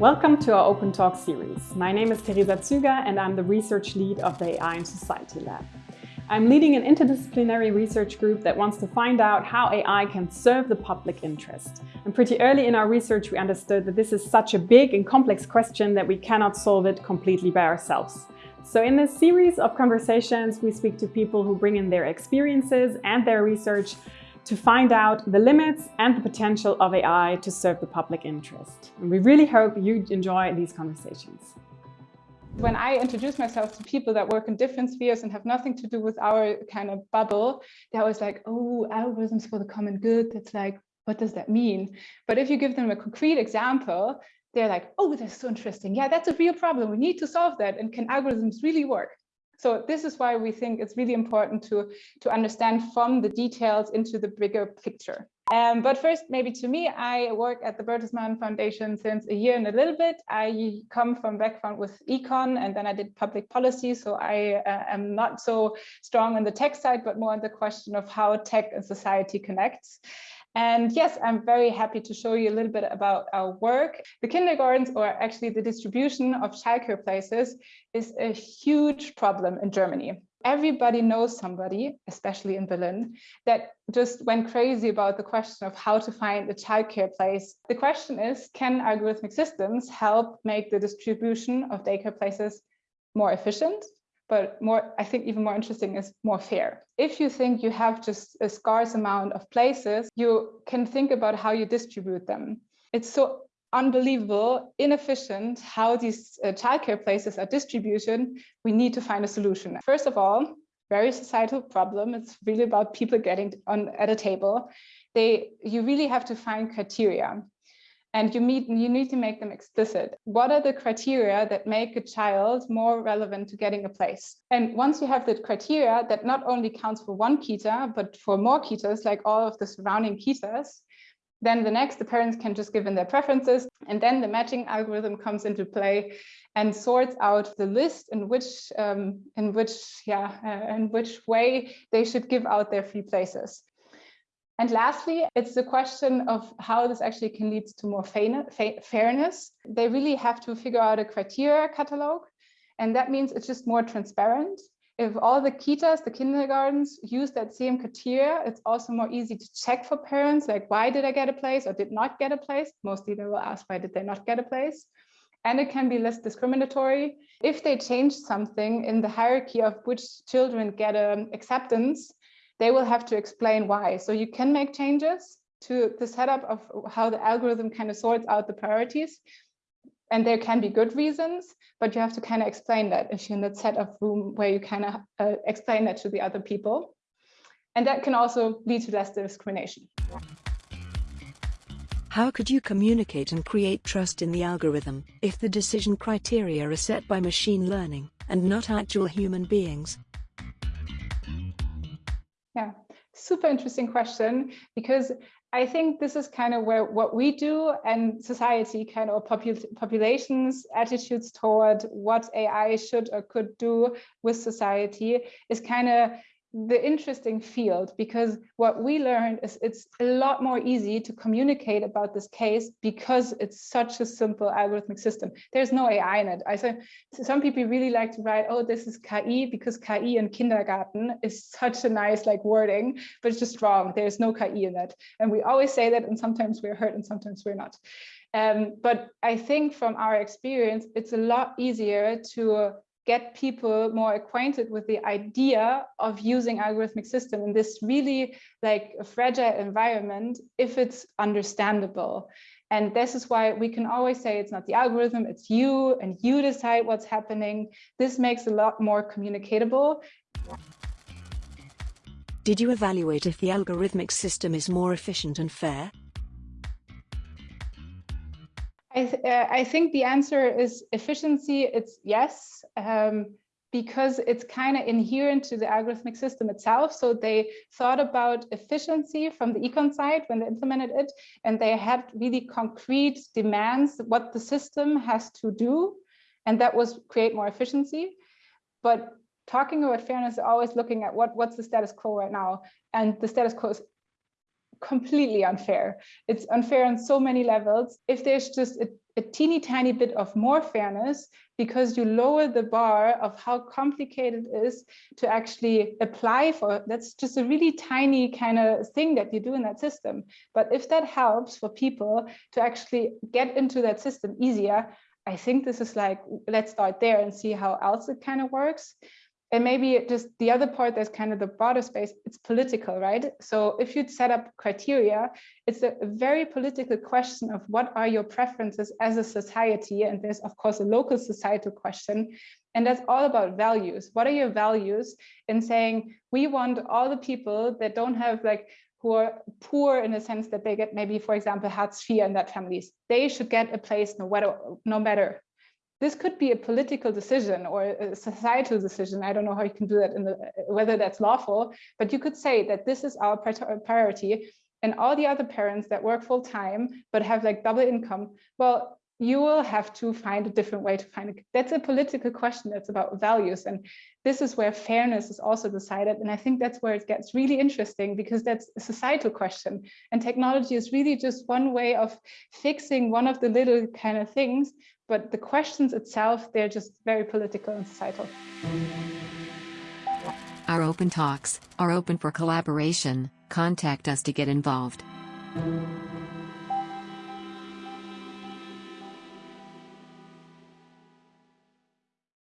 Welcome to our Open Talk series. My name is Teresa Züger and I'm the research lead of the AI and Society Lab. I'm leading an interdisciplinary research group that wants to find out how AI can serve the public interest. And pretty early in our research, we understood that this is such a big and complex question that we cannot solve it completely by ourselves. So in this series of conversations, we speak to people who bring in their experiences and their research to find out the limits and the potential of AI to serve the public interest. And we really hope you enjoy these conversations. When I introduce myself to people that work in different spheres and have nothing to do with our kind of bubble, they're always like, oh, algorithms for the common good. It's like, what does that mean? But if you give them a concrete example, they're like, oh, that's so interesting. Yeah, that's a real problem. We need to solve that. And can algorithms really work? So this is why we think it's really important to, to understand from the details into the bigger picture. Um, but first, maybe to me, I work at the Bertelsmann Foundation since a year and a little bit. I come from background with econ and then I did public policy. So I uh, am not so strong on the tech side, but more on the question of how tech and society connects. And yes, I'm very happy to show you a little bit about our work. The kindergartens, or actually the distribution of childcare places, is a huge problem in Germany. Everybody knows somebody, especially in Berlin, that just went crazy about the question of how to find a childcare place. The question is, can algorithmic systems help make the distribution of daycare places more efficient but more, I think even more interesting is more fair. If you think you have just a scarce amount of places, you can think about how you distribute them. It's so unbelievable, inefficient how these uh, childcare places are distributed. We need to find a solution. First of all, very societal problem. It's really about people getting on at a table. They, you really have to find criteria and you, meet, you need to make them explicit. What are the criteria that make a child more relevant to getting a place? And once you have the criteria that not only counts for one kita, but for more kitas, like all of the surrounding kitas, then the next, the parents can just give in their preferences. And then the matching algorithm comes into play and sorts out the list in which, um, in which, yeah, uh, in which way they should give out their free places. And lastly, it's the question of how this actually can lead to more fairness. They really have to figure out a criteria catalog. And that means it's just more transparent. If all the kitas, the kindergartens use that same criteria, it's also more easy to check for parents, like why did I get a place or did not get a place? Mostly they will ask why did they not get a place? and it can be less discriminatory. If they change something in the hierarchy of which children get um, acceptance, they will have to explain why. So you can make changes to the setup of how the algorithm kind of sorts out the priorities. And there can be good reasons, but you have to kind of explain that if you're in that set of room where you kind of uh, explain that to the other people. And that can also lead to less discrimination. How could you communicate and create trust in the algorithm if the decision criteria are set by machine learning and not actual human beings? Yeah, super interesting question because I think this is kind of where what we do and society kind of popul populations attitudes toward what AI should or could do with society is kind of the interesting field because what we learned is it's a lot more easy to communicate about this case because it's such a simple algorithmic system. There's no AI in it. I said some people really like to write, oh, this is KI because KI in kindergarten is such a nice like wording, but it's just wrong. There's no KI in it. And we always say that and sometimes we're hurt and sometimes we're not. Um, but I think from our experience, it's a lot easier to get people more acquainted with the idea of using algorithmic system in this really like a fragile environment if it's understandable. And this is why we can always say it's not the algorithm, it's you and you decide what's happening. This makes a lot more communicatable. Did you evaluate if the algorithmic system is more efficient and fair? I, th uh, I think the answer is efficiency. It's yes, um, because it's kind of inherent to the algorithmic system itself. So they thought about efficiency from the econ side when they implemented it, and they had really concrete demands what the system has to do, and that was create more efficiency. But talking about fairness, always looking at what what's the status quo right now, and the status quo is completely unfair. It's unfair on so many levels. If there's just a a teeny tiny bit of more fairness because you lower the bar of how complicated it is to actually apply for. That's just a really tiny kind of thing that you do in that system. But if that helps for people to actually get into that system easier, I think this is like, let's start there and see how else it kind of works and maybe just the other part that's kind of the broader space it's political right? So if you'd set up criteria it's a very political question of what are your preferences as a society. And there's of course a local societal question. And that's all about values. What are your values? In saying we want all the people that don't have like who are poor in the sense that they get maybe for example Hartz IV in that families. They should get a place no matter no matter this could be a political decision or a societal decision. I don't know how you can do that in the, whether that's lawful, but you could say that this is our priority and all the other parents that work full time, but have like double income, well, you will have to find a different way to find it. That's a political question. That's about values. And this is where fairness is also decided. And I think that's where it gets really interesting because that's a societal question. And technology is really just one way of fixing one of the little kind of things. But the questions itself, they're just very political and societal. Our open talks are open for collaboration. Contact us to get involved.